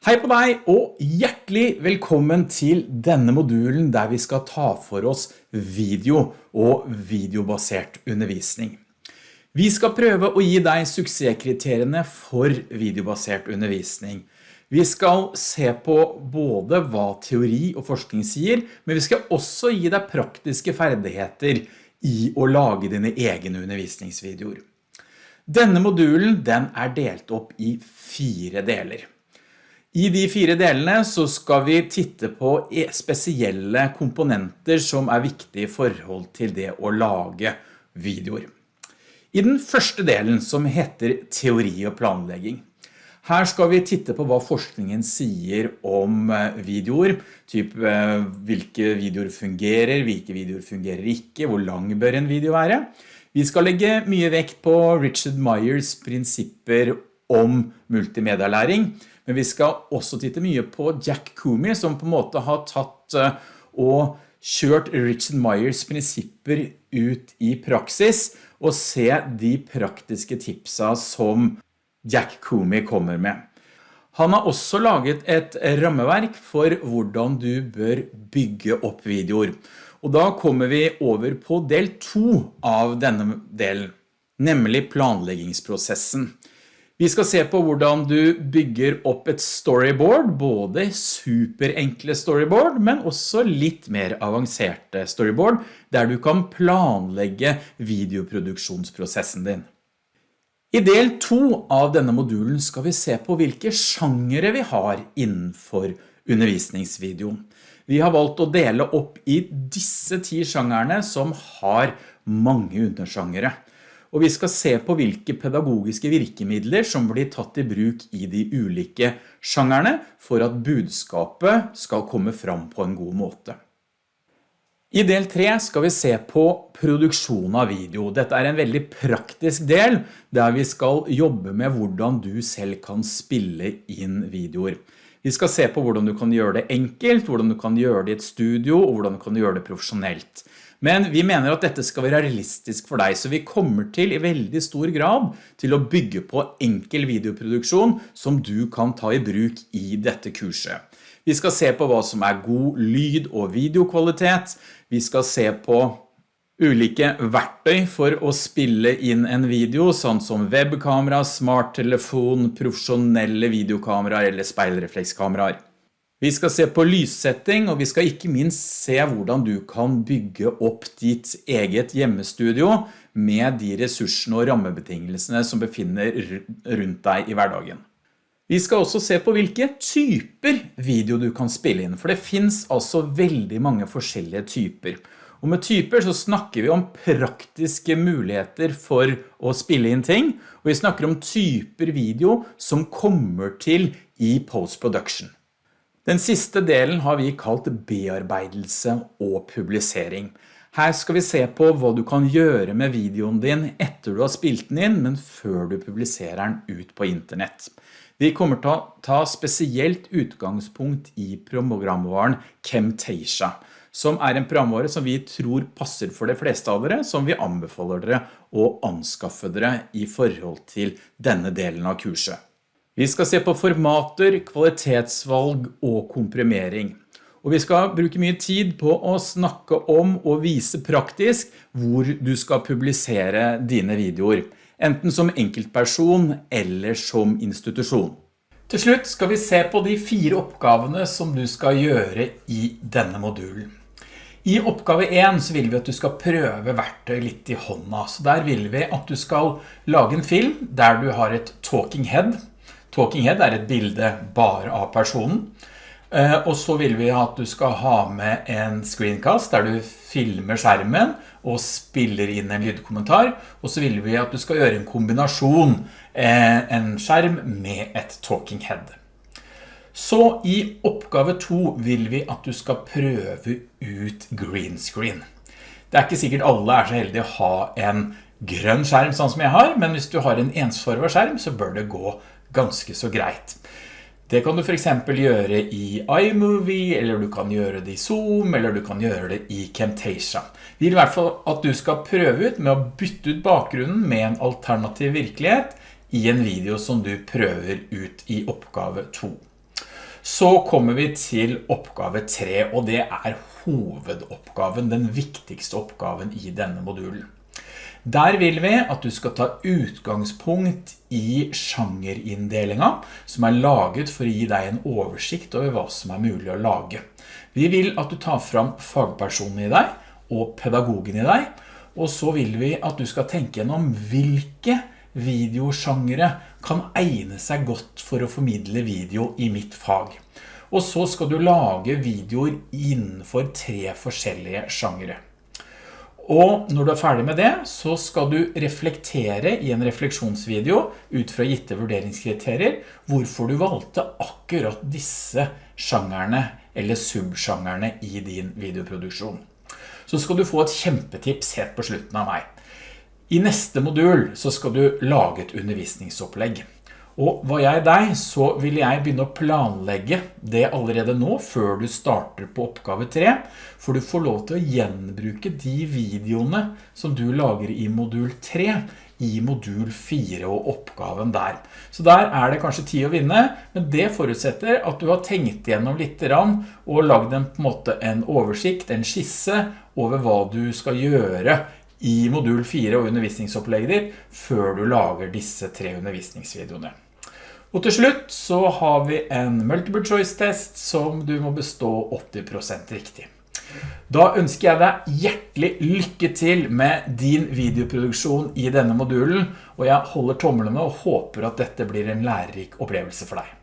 Hei på deg og hjertelig velkommen til denne modulen der vi skal ta for oss video og videobasert undervisning. Vi skal prøve å gi deg suksesskriteriene for videobasert undervisning. Vi skal se på både hva teori og forskning sier, men vi skal også gi deg praktiske ferdigheter i å lage dine egne undervisningsvideoer. Denne modulen den er delt opp i fire deler. I de fire delene så skal vi titte på e- spesielle komponenter som er viktige i forhold til det å lage videoer. I den første delen som heter teori og planlegging. Her skal vi titte på hva forskningen sier om eh, videoer, typ eh, hvilke videoer fungerer, hvilke videoer fungerer ikke, hvor lang bør en video være. Vi skal legge mye vekt på Richard Myers prinsipper om multimedialæring, men vi skal også titte mye på Jack Kumi, som på en måte har tatt eh, og kjørt Richard Myers prinsipper ut i praksis og se de praktiske tipsa som Jack Kumi kommer med. Han har også laget et rammeverk for hvordan du bør bygge opp videoer. Og da kommer vi over på del 2 av denne delen, nemlig planleggingsprosessen. Vi skal se på hvordan du bygger opp et storyboard, både superenkle storyboard, men også litt mer avanserte storyboard, der du kan planlegge videoproduksjonsprosessen din. I del 2 av denne modulen skal vi se på hvilke sjangere vi har innenfor undervisningsvideoen. Vi har valgt å dele opp i disse ti sjangerne som har mange undersjangere og vi skal se på hvilke pedagogiske virkemidler som blir tatt i bruk i de ulike sjangerne for at budskapet skal komme fram på en god måte. I del 3 skal vi se på produksjon av video. Dette er en veldig praktisk del der vi skal jobbe med hvordan du selv kan spille inn videoer. Vi skal se på hvordan du kan gjøre det enkelt, hvordan du kan gjøre det i et studio og hvordan du kan gjøre det profesjonelt. Men vi mener at dette skal være realistisk for deg, så vi kommer til i veldig stor grad til å bygge på enkel videoproduksjon som du kan ta i bruk i dette kurset. Vi skal se på hva som er god lyd- og videokvalitet. Vi skal se på ulike verktøy for å spille inn en video, sånn som webkamera, smarttelefon, profesjonelle videokameraer eller speilreflekskameraer. Vi skal se på lyssetting, og vi skal ikke minst se hvordan du kan bygge opp ditt eget hjemmestudio med de ressursene og rammebetingelsene som befinner rundt deg i hverdagen. Vi skal også se på hvilke typer video du kan spille inn, for det finns altså veldig mange forskjellige typer. Og med typer så snakker vi om praktiske muligheter for å spille inn ting, og vi snakker om typer video som kommer til i post-production. Den siste delen har vi kalt bearbeidelse og publisering. Her skal vi se på hva du kan gjøre med videoen din etter du har spilt den inn, men før du publiserer den ut på internett. Vi kommer til å ta spesielt utgangspunkt i programvaren Camtasia, som er en programvare som vi tror passer for de fleste av dere, som vi anbefaler dere å anskaffe dere i forhold til denne delen av kurset. Vi skal se på formater, kvalitetsvalg og komprimering. Og vi skal bruke mye tid på å snakke om og vise praktisk hvor du skal publisere dine videoer, enten som enkeltperson eller som institusjon. Til slutt skal vi se på de fire oppgavene som du skal gjøre i denne modulen. I oppgave 1 så vil vi at du skal prøve verktøy litt i hånda. Så der vil vi at du skal lage en film der du har et talking head, Talking head er et bilde bare av personen. Eh, og så vil vi at du skal ha med en screencast der du filmer skjermen og spiller inn en lydkommentar. Og så vil vi at du skal gjøre en kombinasjon, eh, en skjerm med et talking head. Så i oppgave 2 vil vi at du skal prøve ut green screen. Det er ikke sikkert alle er så heldige å ha en grønn skjerm sånn som jeg har, men hvis du har en ensformet skjerm så bør det gå ganske så greit. Det kan du for eksempel gjøre i iMovie, eller du kan gjøre det i Zoom, eller du kan gjøre det i Camtasia. Vi vil i hvert fall at du skal prøve ut med å bytte ut bakgrunnen med en alternativ virkelighet i en video som du prøver ut i oppgave 2. Så kommer vi til oppgave 3, og det er hovedoppgaven, den viktigste oppgaven i denne modulen. Der vil vi at du skal ta utgangspunkt i sjangerindelingen, som er laget for å gi deg en oversikt over hva som er mulig å lage. Vi vil at du tar fram fagpersonen i deg og pedagogen i deg, og så vil vi at du skal tenke gjennom hvilke videosjangere kan egne seg godt for å formidle video i mitt fag. Og så skal du lage videoer innenfor tre forskjellige sjangere. Og når du er ferdig med det, så skal du reflektere i en refleksjonsvideo ut fra gitte vurderingskriterier hvorfor du valgte akkurat disse sjangerne eller subsjangerne i din videoproduksjon. Så skal du få et kjempetips helt på slutten av meg. I neste modul så skal du lage et undervisningsopplegg. Og var jeg deg, så vil jeg begynne å planlegge det allerede nå, før du starter på oppgave 3, for du får lov til å gjenbruke de videoene som du lager i modul 3, i modul 4 og oppgaven der. Så der er det kanskje tid å vinne, men det forutsetter at du har tenkt gjennom litt og lagd en, en måte en oversikt, en skisse over hva du skal gjøre i modul 4 og undervisningsopplegget ditt før du lager disse tre undervisningsvideoene. Og til slutt så har vi en multiple choice test som du må bestå 80% riktig. Da ønsker jeg deg hjertelig lykke til med din videoproduksjon i denne modulen, og jeg holder tommelene og håper at dette blir en lærerik opplevelse for deg.